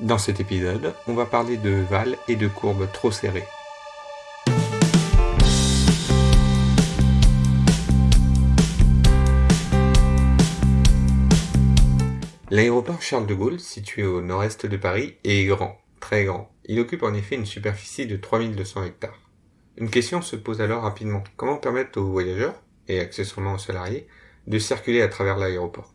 Dans cet épisode, on va parler de vals et de courbes trop serrées. L'aéroport Charles de Gaulle, situé au nord-est de Paris, est grand, très grand. Il occupe en effet une superficie de 3200 hectares. Une question se pose alors rapidement. Comment permettre aux voyageurs, et accessoirement aux salariés, de circuler à travers l'aéroport?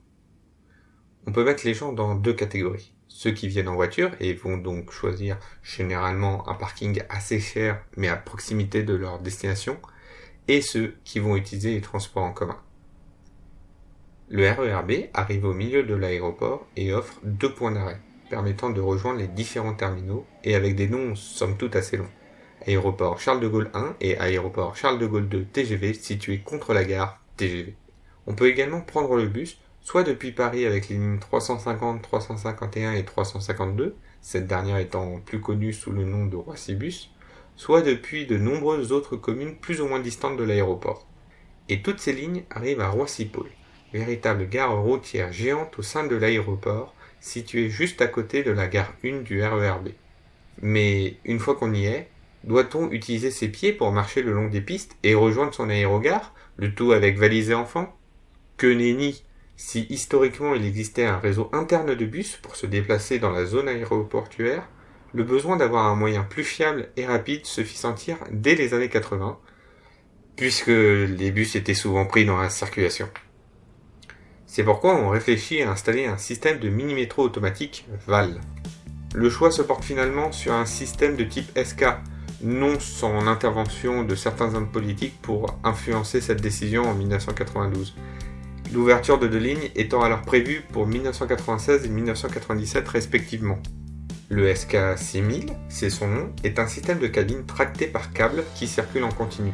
On peut mettre les gens dans deux catégories ceux qui viennent en voiture et vont donc choisir généralement un parking assez cher mais à proximité de leur destination, et ceux qui vont utiliser les transports en commun. Le RERB arrive au milieu de l'aéroport et offre deux points d'arrêt, permettant de rejoindre les différents terminaux et avec des noms somme toute assez longs. Aéroport Charles de Gaulle 1 et Aéroport Charles de Gaulle 2 TGV situés contre la gare TGV. On peut également prendre le bus soit depuis Paris avec les lignes 350, 351 et 352, cette dernière étant plus connue sous le nom de Roissy-Bus, soit depuis de nombreuses autres communes plus ou moins distantes de l'aéroport. Et toutes ces lignes arrivent à Roissy-Pôle, véritable gare routière géante au sein de l'aéroport, située juste à côté de la gare 1 du RERB. Mais une fois qu'on y est, doit-on utiliser ses pieds pour marcher le long des pistes et rejoindre son aérogare, le tout avec valise et enfants Que nenni si historiquement il existait un réseau interne de bus pour se déplacer dans la zone aéroportuaire, le besoin d'avoir un moyen plus fiable et rapide se fit sentir dès les années 80, puisque les bus étaient souvent pris dans la circulation. C'est pourquoi on réfléchit à installer un système de mini-métro automatique VAL. Le choix se porte finalement sur un système de type SK, non sans l'intervention de certains hommes politiques pour influencer cette décision en 1992, l'ouverture de deux lignes étant alors prévue pour 1996 et 1997 respectivement. Le SK6000, c'est son nom, est un système de cabine tracté par câble qui circule en continu.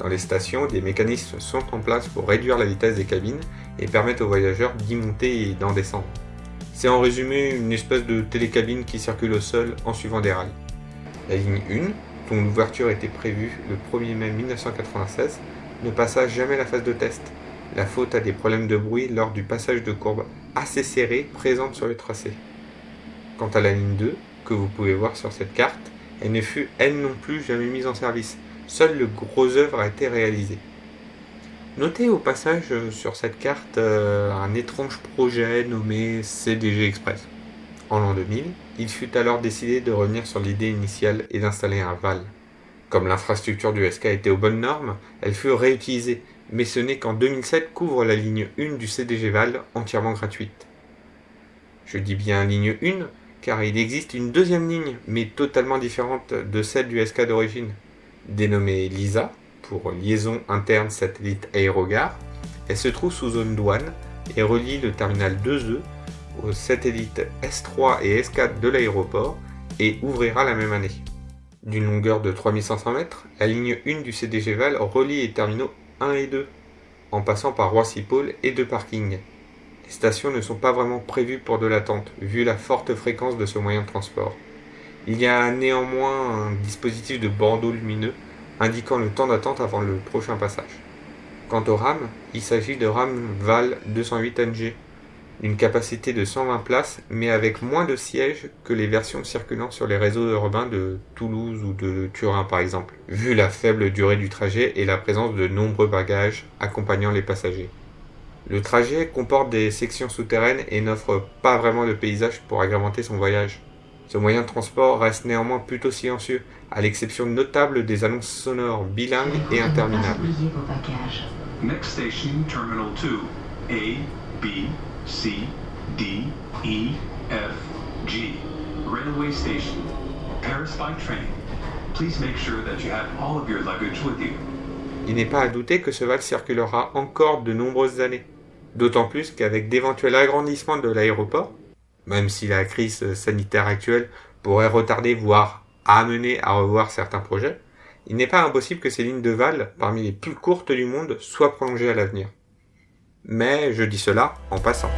Dans les stations, des mécanismes sont en place pour réduire la vitesse des cabines et permettre aux voyageurs d'y monter et d'en descendre. C'est en résumé une espèce de télécabine qui circule au sol en suivant des rails. La ligne 1, dont l'ouverture était prévue le 1er mai 1996, ne passa jamais la phase de test, la faute à des problèmes de bruit lors du passage de courbes assez serrées présentes sur le tracé. Quant à la ligne 2, que vous pouvez voir sur cette carte, elle ne fut elle non plus jamais mise en service. Seul le gros œuvre a été réalisé. Notez au passage sur cette carte euh, un étrange projet nommé CDG Express. En l'an 2000, il fut alors décidé de revenir sur l'idée initiale et d'installer un VAL. Comme l'infrastructure du SK était aux bonnes normes, elle fut réutilisée mais ce n'est qu'en 2007 qu'ouvre la ligne 1 du CDG Val, entièrement gratuite. Je dis bien ligne 1, car il existe une deuxième ligne, mais totalement différente de celle du SK d'origine, dénommée LISA, pour Liaison Interne Satellite Aérogare. Elle se trouve sous zone douane et relie le terminal 2E aux satellites S3 et S4 de l'aéroport et ouvrira la même année. D'une longueur de 3500 mètres, la ligne 1 du CDG Val relie les terminaux 1 et 2, en passant par Roissy-Pôle et deux parkings. Les stations ne sont pas vraiment prévues pour de l'attente, vu la forte fréquence de ce moyen de transport. Il y a néanmoins un dispositif de bandeau lumineux indiquant le temps d'attente avant le prochain passage. Quant au RAM, il s'agit de RAM VAL 208NG, une capacité de 120 places, mais avec moins de sièges que les versions circulant sur les réseaux urbains de Toulouse ou de Turin par exemple, vu la faible durée du trajet et la présence de nombreux bagages accompagnant les passagers. Le trajet comporte des sections souterraines et n'offre pas vraiment de paysage pour agrémenter son voyage. Ce moyen de transport reste néanmoins plutôt silencieux, à l'exception notable des annonces sonores bilingues et interminables. Next station, Terminal 2, A, B, C, D, E, F, G. Railway station. Paris by train. Please make sure that you have all of your luggage with you. Il n'est pas à douter que ce val circulera encore de nombreuses années. D'autant plus qu'avec d'éventuels agrandissements de l'aéroport, même si la crise sanitaire actuelle pourrait retarder, voire amener à revoir certains projets, il n'est pas impossible que ces lignes de Val, parmi les plus courtes du monde, soient prolongées à l'avenir mais je dis cela en passant.